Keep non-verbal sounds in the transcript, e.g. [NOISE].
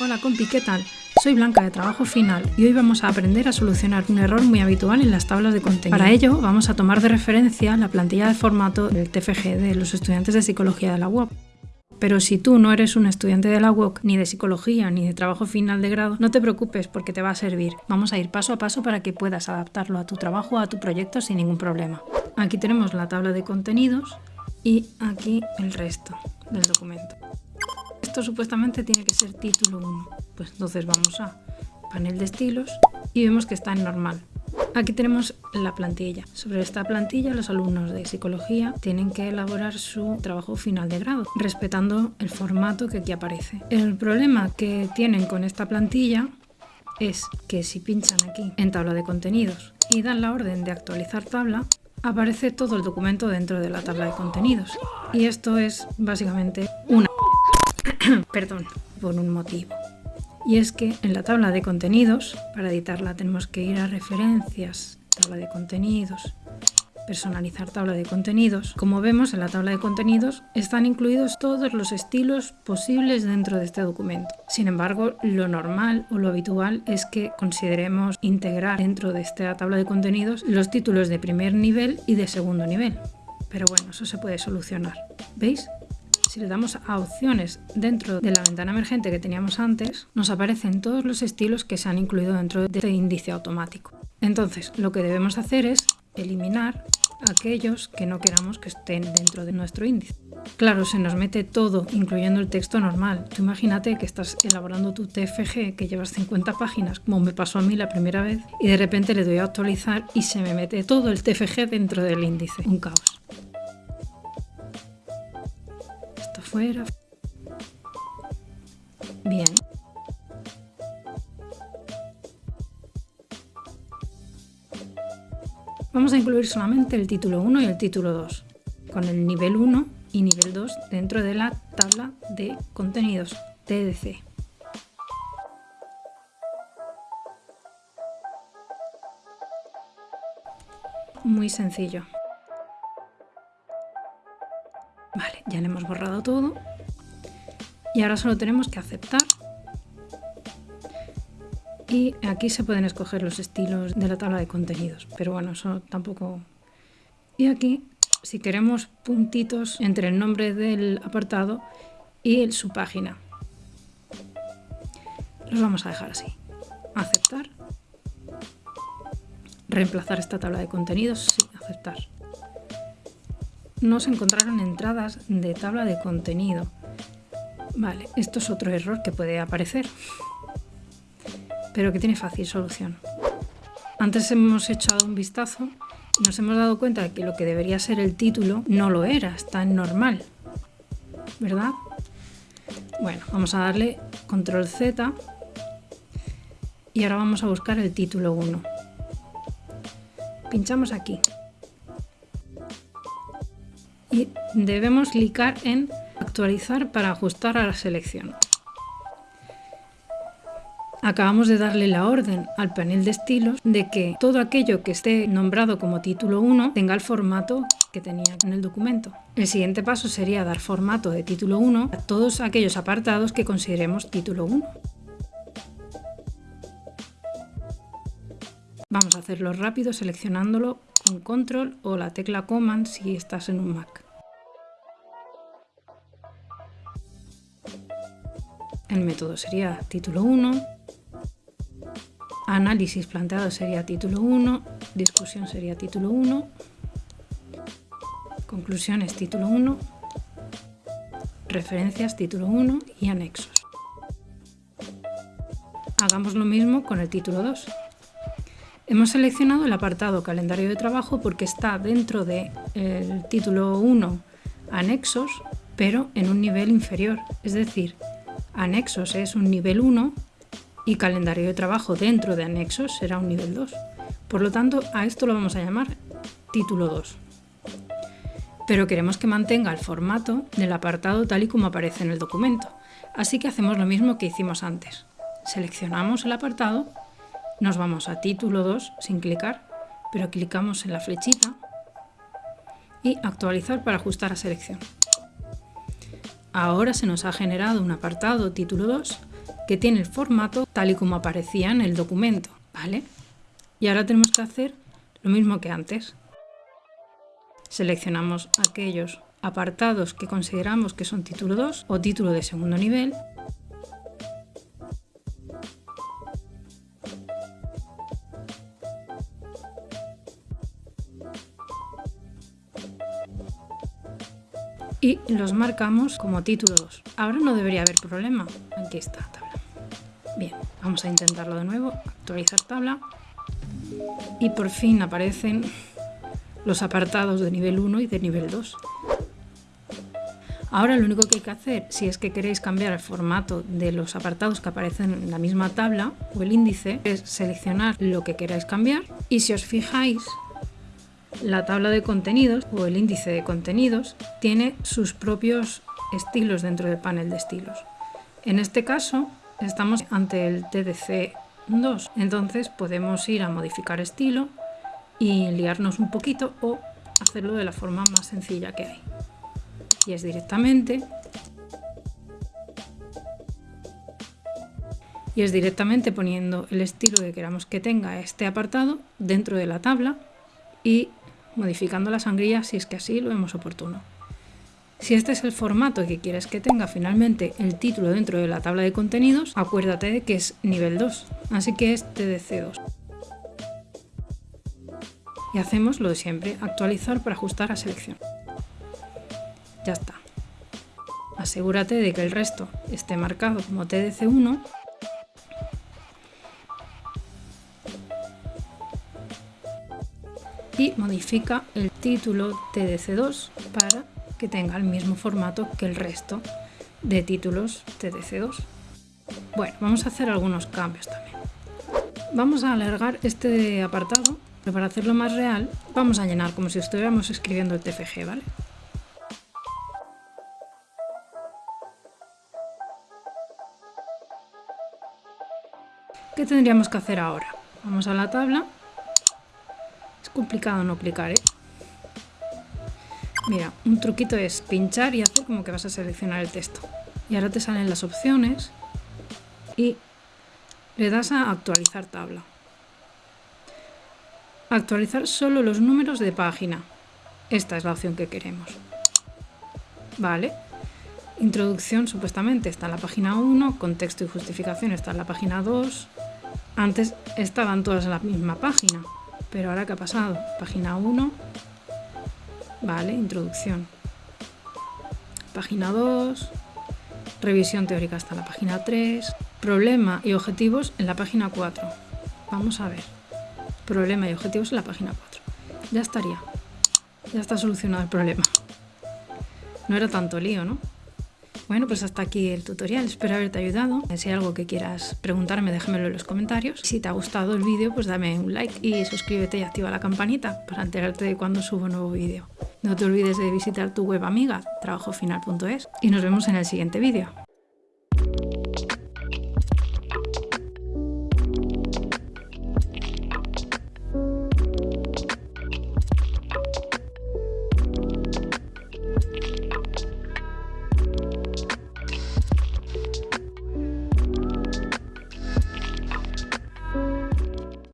Hola compi, ¿qué tal? Soy Blanca de Trabajo Final y hoy vamos a aprender a solucionar un error muy habitual en las tablas de contenido. Para ello vamos a tomar de referencia la plantilla de formato del TFG de los estudiantes de Psicología de la UOC. Pero si tú no eres un estudiante de la UOC, ni de psicología, ni de trabajo final de grado, no te preocupes porque te va a servir. Vamos a ir paso a paso para que puedas adaptarlo a tu trabajo a tu proyecto sin ningún problema. Aquí tenemos la tabla de contenidos y aquí el resto del documento. Esto supuestamente tiene que ser título 1. Pues entonces vamos a panel de estilos y vemos que está en normal. Aquí tenemos la plantilla. Sobre esta plantilla los alumnos de psicología tienen que elaborar su trabajo final de grado, respetando el formato que aquí aparece. El problema que tienen con esta plantilla es que si pinchan aquí en tabla de contenidos y dan la orden de actualizar tabla, aparece todo el documento dentro de la tabla de contenidos. Y esto es básicamente una [CLEARS THROAT] perdón, por un motivo. Y es que en la tabla de contenidos, para editarla tenemos que ir a referencias, tabla de contenidos, personalizar tabla de contenidos. Como vemos en la tabla de contenidos están incluidos todos los estilos posibles dentro de este documento. Sin embargo, lo normal o lo habitual es que consideremos integrar dentro de esta tabla de contenidos los títulos de primer nivel y de segundo nivel. Pero bueno, eso se puede solucionar. ¿Veis? Si le damos a opciones dentro de la ventana emergente que teníamos antes, nos aparecen todos los estilos que se han incluido dentro de este índice automático. Entonces, lo que debemos hacer es eliminar aquellos que no queramos que estén dentro de nuestro índice. Claro, se nos mete todo, incluyendo el texto normal. Tú imagínate que estás elaborando tu TFG, que llevas 50 páginas, como me pasó a mí la primera vez, y de repente le doy a actualizar y se me mete todo el TFG dentro del índice. Un caos. Bien. Vamos a incluir solamente el título 1 y el título 2, con el nivel 1 y nivel 2 dentro de la tabla de contenidos TDC. Muy sencillo. Ya le hemos borrado todo. Y ahora solo tenemos que aceptar. Y aquí se pueden escoger los estilos de la tabla de contenidos. Pero bueno, eso tampoco... Y aquí, si queremos puntitos entre el nombre del apartado y su página. Los vamos a dejar así. Aceptar. Reemplazar esta tabla de contenidos. Sí, aceptar no se encontraron entradas de tabla de contenido. Vale, esto es otro error que puede aparecer, pero que tiene fácil solución. Antes hemos echado un vistazo y nos hemos dado cuenta de que lo que debería ser el título no lo era, está normal, ¿verdad? Bueno, vamos a darle control Z y ahora vamos a buscar el título 1. Pinchamos aquí debemos clicar en actualizar para ajustar a la selección. Acabamos de darle la orden al panel de estilos de que todo aquello que esté nombrado como título 1 tenga el formato que tenía en el documento. El siguiente paso sería dar formato de título 1 a todos aquellos apartados que consideremos título 1. Vamos a hacerlo rápido seleccionándolo con control o la tecla command si estás en un Mac. El método sería título 1, análisis planteado sería título 1, discusión sería título 1, conclusiones título 1, referencias título 1 y anexos. Hagamos lo mismo con el título 2. Hemos seleccionado el apartado calendario de trabajo porque está dentro del título 1 anexos, pero en un nivel inferior, es decir, Anexos es un nivel 1 y calendario de trabajo dentro de anexos será un nivel 2. Por lo tanto, a esto lo vamos a llamar título 2. Pero queremos que mantenga el formato del apartado tal y como aparece en el documento. Así que hacemos lo mismo que hicimos antes. Seleccionamos el apartado, nos vamos a título 2 sin clicar, pero clicamos en la flechita y actualizar para ajustar a selección. Ahora se nos ha generado un apartado título 2 que tiene el formato tal y como aparecía en el documento, ¿vale? Y ahora tenemos que hacer lo mismo que antes. Seleccionamos aquellos apartados que consideramos que son título 2 o título de segundo nivel y los marcamos como título 2. Ahora no debería haber problema. Aquí está la tabla. Bien, vamos a intentarlo de nuevo. Actualizar tabla. Y por fin aparecen los apartados de nivel 1 y de nivel 2. Ahora lo único que hay que hacer, si es que queréis cambiar el formato de los apartados que aparecen en la misma tabla o el índice, es seleccionar lo que queráis cambiar y si os fijáis, la tabla de contenidos o el índice de contenidos tiene sus propios estilos dentro del panel de estilos. En este caso estamos ante el TDC2, entonces podemos ir a modificar estilo y liarnos un poquito o hacerlo de la forma más sencilla que hay. Y es directamente y es directamente poniendo el estilo que queramos que tenga este apartado dentro de la tabla y modificando la sangría si es que así lo vemos oportuno. Si este es el formato que quieres que tenga finalmente el título dentro de la tabla de contenidos, acuérdate de que es nivel 2, así que es TDC2. Y hacemos lo de siempre, actualizar para ajustar a selección. Ya está. Asegúrate de que el resto esté marcado como TDC1 y modifica el título TDC2 para que tenga el mismo formato que el resto de títulos TDC2. Bueno, vamos a hacer algunos cambios también. Vamos a alargar este apartado, pero para hacerlo más real vamos a llenar como si estuviéramos escribiendo el TFG, ¿vale? ¿Qué tendríamos que hacer ahora? Vamos a la tabla complicado no clicar, ¿eh? Mira, un truquito es pinchar y hacer como que vas a seleccionar el texto. Y ahora te salen las opciones y le das a actualizar tabla. Actualizar solo los números de página. Esta es la opción que queremos. Vale. Introducción supuestamente está en la página 1, contexto y justificación está en la página 2. Antes estaban todas en la misma página. Pero ahora, ¿qué ha pasado? Página 1. Vale, introducción. Página 2. Revisión teórica hasta la página 3. Problema y objetivos en la página 4. Vamos a ver. Problema y objetivos en la página 4. Ya estaría. Ya está solucionado el problema. No era tanto lío, ¿no? Bueno, pues hasta aquí el tutorial, espero haberte ayudado. Si hay algo que quieras preguntarme, déjamelo en los comentarios. Si te ha gustado el vídeo, pues dame un like y suscríbete y activa la campanita para enterarte de cuando subo un nuevo vídeo. No te olvides de visitar tu web amiga, trabajofinal.es, y nos vemos en el siguiente vídeo.